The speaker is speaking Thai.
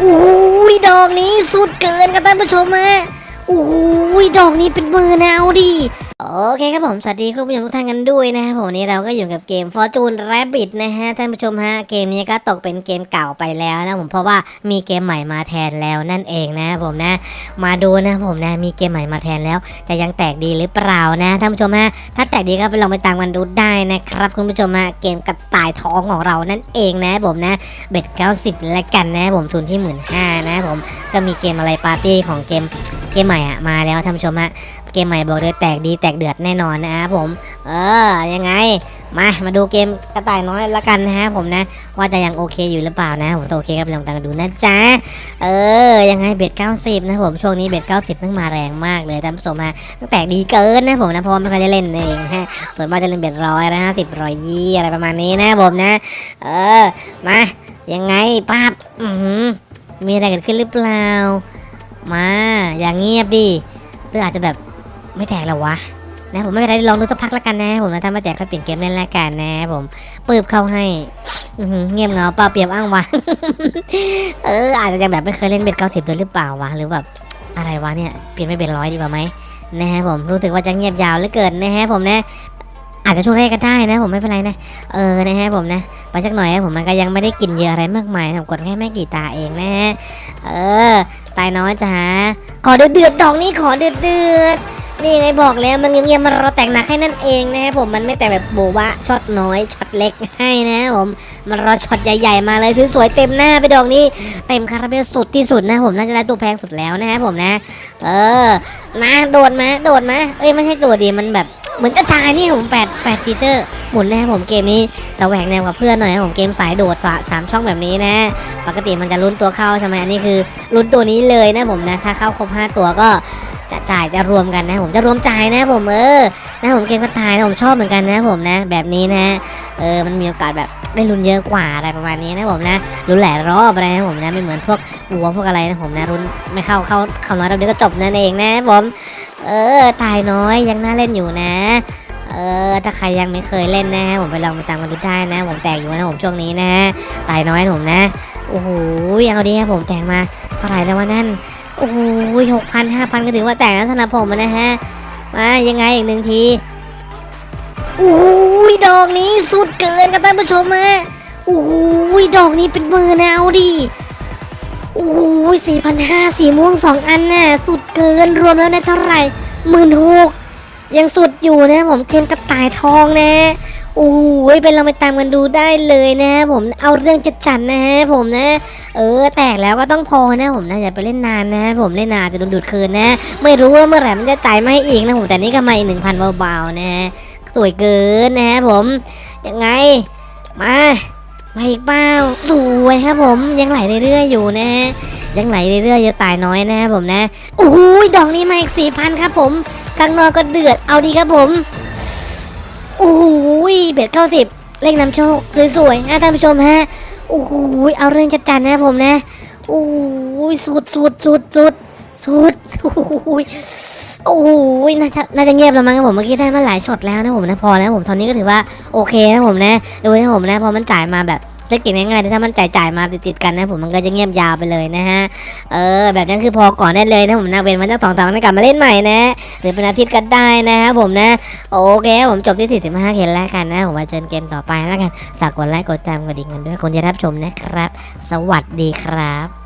โอ้ยดอกนี้สุดเกินครับท่านผู้ชมฮะโอ้ยดอกนี้เป็นมือแนวดิ โอเคครับผม สวัสดีคุณผู้ชมทุกท่านกันด้วยนะครับผมวันนี้เราก็อยู่กับเกม Fortune Rabbit นะฮะ ท่านผู้ชมฮะ เกมนี้ก็ตกเป็นเกมเก่าไปแล้วนะผมเพราะว่ามีเกมใหม่มาแทนแล้วนั่นเองนะผมนะ มาดูนะผมนะ มีเกมใหม่มาแทนแล้วจะยังแตกดีหรือเปล่านะ ท่านผู้ชมฮะ ถ้าแตกดีก็ไปลองไปตามกันดูได้นะครับ คุณผู้ชมฮะ เกมกระต่ายทองของเรานั่นเองนะผมนะ bet 90แล้วกันนะผมทุนที่หมื่นห้านะผม ก็มีเกมอะไรปาร์ตี้ของเกมเกมใหม่อะมาแล้วท่านผู้ชมฮะเกมใหม่บอกเลยแตกดีแตกเดือดแน่นอนนะครับผม เออยังไงมามาดูเกมกระต่ายน้อยละกันนะฮะผมนะ ว่าจะยังโอเคอยู่หรือเปล่านะผมโอเคก็ไปลองตามกันดูนะจ๊ะเออยังไง bet 90นะผมช่วงนี้ bet 90มันมาแรงมากเลยท่านผู้ชมฮะตั้งแต่ดีเกินนะผมนะเพราะว่าไม่ค่อยได้เล่นเองฮะส่วนมากจะเล่น bet ร้อยนะฮะสิบร้อยยี่อะไรประมาณนี้นะผมนะ เออมายังไงป้าบมีอะไรเกิดขึ้นหรือเปล่า มา อย่างเงียบดิหรืออาจจะแบบไม่แตกแล้ววะนะผมไม่เป็นไรลองดูสักพักแล้วกันนะผมนะถ้าไม่แตกก็เปลี่ยนเกมเล่นแล้วกันนะ ผมปืบเข้าให้เงียบเงาเปล่าเปรียบอ้างวะเอออาจจะยังแบบไม่เคยเล่นเบ็ดเก้าสิบเลยหรือเปล่าวะหรือแบบอะไรวะเนี่ยเปลี่ยนไม่เป็นร้อยดีกว่าไหมนะฮะผมรู้สึกว่าจะเงียบยาวเหลือเกินนะฮะผมนะอาจจะช่วงแรกก็ได้นะ ผมไม่เป็นไรนะเออนะฮะผมนะไปสักหน่อยนะผมมันก็ยังไม่ได้กินเยอะอะไรมากมายผมกดแค่ไม่กี่ตาเองนะฮะเออ น้อยจ้าขอเดือดเดือดๆดอกนี้ขอเดือดเดือดๆนี่ไงบอกแล้วมันเงียบๆมันรอแตกหนักให้นั่นเองนะฮะผมมันไม่แต่แบบโบบะช็อตน้อยช็อตเล็กให้นะผมมันรอช็อตใหญ่ๆมาเลยสวยๆเต็มหน้าไปดอกนี้เต็มคาราเบลสุดที่สุดนะผมน่าจะได้ตัวแพงสุดแล้วนะฮะผมนะ เออมาโดดมาโดดมาเอ้ยไม่ใช่โดดดีมันแบบ เหมือนกระจายนี่ผมแปดแปดฟีเจอร์หมุนแล้วผมเกมนี้จะแหวกแนวกับเพื่อนหน่อยนะผมเกมสายโดดสะสามช่องแบบนี้นะ ปกติมันจะลุ้นตัวเข้าใช่ไหมอันนี้คือลุ้นตัวนี้เลยนะผมนะ ถ้าเข้าครบห้าตัวก็จะจ่ายจะรวมกันนะผมจะรวมจ่ายนะผมเออนะผมเกมกระต่ายนะผมชอบเหมือนกันนะผมนะ แบบนี้นะเออมันมีโอกาสแบบได้ลุ้นเยอะกว่าอะไรประมาณนี้นะผมนะลุ้นหลายรอบอะไรนะผมนะไม่เหมือนพวกวัวพวกอะไรนะผมนะลุ้นไม่เข้าเข้าเข้าน้อยเราเดียวก็จบนั่นเองนะผม เออ ตายน้อยยังน่าเล่นอยู่นะ เออ ถ้าใครยังไม่เคยเล่นนะฮะ ผมไปลองไปตามกันดูได้นะ ผมแตกอยู่นะผมช่วงนี้นะฮะ ตายน้อยผมนะ โอ้โหเอาดีครับผมแตกมาเท่าไหร่แล้ววะนั่น โอ้โหหกพันห้าพันก็ถือว่าแตกแล้วสำหรับผมนะฮะ มายังไงอีกหนึ่งทีโอ้ยดอกนี้สุดเกินครับท่านผู้ชมฮะโอ้ยดอกนี้เป็นมือแนวดิ โอ้ยสี่พันห้าสีม่วงสองอันน่ะสุดเกินรวมแล้วได้เท่าไหร่หมื่นหกยังสุดอยู่นะผมเกมกระต่ายทองนะโอ้ยเป็นเราไปตามกันดูได้เลยนะ ผมเอาเรื่องจัดจันนะฮะผมนะ เออ แตกแล้วก็ต้องพอนะผมนะอย่าไปเล่นนานนะ ผมเล่นนานจะโดนดูดคืนนะ ไม่รู้ว่าเมื่อไหร่มันจะจ่ายมาให้อีกนะผมแต่นี่ก็มาอีกหนึ่งพันเบาๆนะฮะสวยเกินนะฮะผมยังไงมา มาอีกเปล่าสวยครับผมยังไหลเรื่อยๆอยู่นะฮะยังไหลเรื่อยๆอย่าตายน้อยนะครับผมนะโอ้ยดอกนี้มาอีกสี่พันครับผมข้างนอกก็เดือดเอาดีครับผมโอ้โหเบ็ดเข้าสิบเลขนำโชคสวยๆนะท่านผู้ชมฮะโอ้โหเอาเรื่องจัดจานนะผมนะโอ้โหสุดสุดสุดสุด สุดโอ้โหโอ้โหน่าจะน่าจะเงียบแล้วมั้งครับผมเมื่อกี้ได้มาหลายช็อตแล้วนะผมนะพอนะผมตอนนี้ก็ถือว่าโอเคนะผมนะดูนะผมนะพอมันจ่ายมาแบบจะเก่งง่ายๆแต่ถ้ามันจ่ายจ่ายมาติดๆกันนะผมมันก็จะเงียบยาวไปเลยนะฮะ เออ แบบนั้นคือพอก่อนได้เลยนะผมนะเว้นมันจะสองสามวันกลับมาเล่นใหม่นะ หรือเป็นอาทิตย์ก็ได้นะครับผมนะ โอเคผมจบที่45เห็นแล้วกันนะ ผมมาเจอเกมต่อไปแล้วกัน ฝากกดไลค์กดตามกดดิ่งกันด้วยคนจะรับชมนะครับ สวัสดีครับ